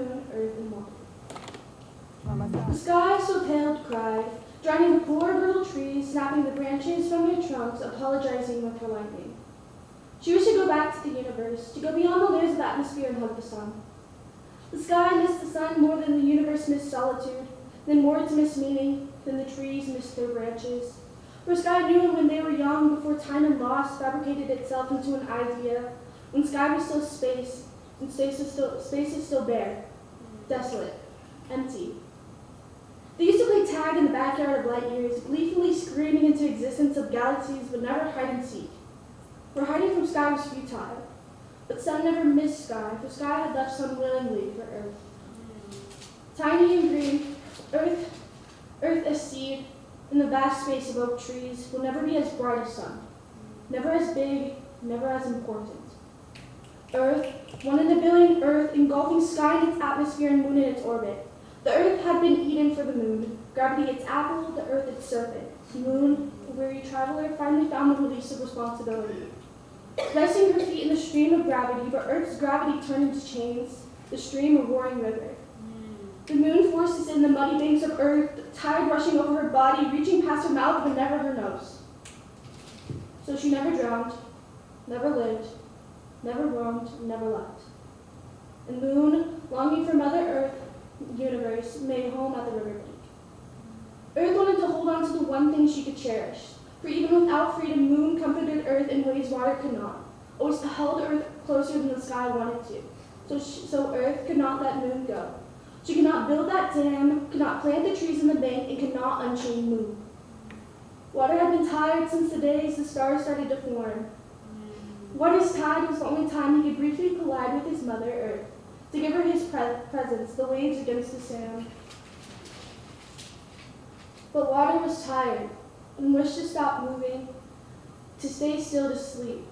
moon the. Oh, the sky so pale cried, drowning the poor little trees, snapping the branches from their trunks, apologizing with her lightning. She wished to go back to the universe, to go beyond the layers of atmosphere and hug the sun. The sky missed the sun more than the universe missed solitude, than words missed meaning, than the trees missed their branches. For sky knew when they were young, before time and loss fabricated itself into an idea, when sky was still space, space is still, space is still bare, desolate, empty. They used to play tag in the backyard of light years, gleefully screaming into existence of galaxies but never hide and seek. For hiding from sky was futile. But sun never missed sky, for sky had left sun willingly for earth. Tiny and green, earth, earth as seed, in the vast space of oak trees, will never be as bright as sun. Never as big, never as important. Earth, one in a billion Earth, engulfing sky in its atmosphere and moon in its orbit. The Earth had been Eden for the moon, gravity its apple, the Earth its serpent. Moon, the weary traveler, finally found the release of responsibility. Placing her feet in the stream of gravity, but Earth's gravity turned into chains, the stream a roaring river. The moon forces in the muddy banks of Earth, the tide rushing over her body, reaching past her mouth but never her nose. So she never drowned, never lived, never roamed, never left. The moon, longing for Mother Earth, universe, made home at the riverbank. Earth wanted to hold on to the one thing she could cherish, for even without freedom, moon comforted Earth in ways water could not, always held Earth closer than the sky wanted to. So, she, so Earth could not let moon go. She could not build that dam, could not plant the trees in the bank, and could not unchain moon. Water had been tired since the days the stars started to form. Water's tide was the only time he could briefly collide with his mother, Earth, to give her his pre presence, the waves against the sand. But water was tired and wished to stop moving, to stay still to sleep.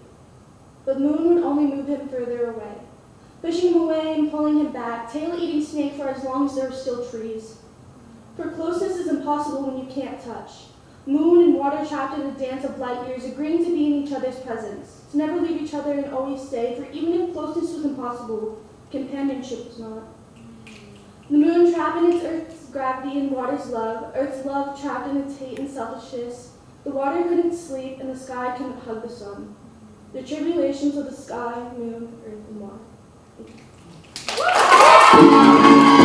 But moon would only move him further away, pushing him away and pulling him back, tail-eating snake for as long as there are still trees. For closeness is impossible when you can't touch. Moon and water trapped in a dance of light years, agreeing to be in each other's presence, to never leave each other and always stay, for even if closeness was impossible, companionship was not. The moon trapped in its earth's gravity and water's love, earth's love trapped in its hate and selfishness. The water couldn't sleep and the sky couldn't hug the sun. The tribulations of the sky, moon, earth, and water.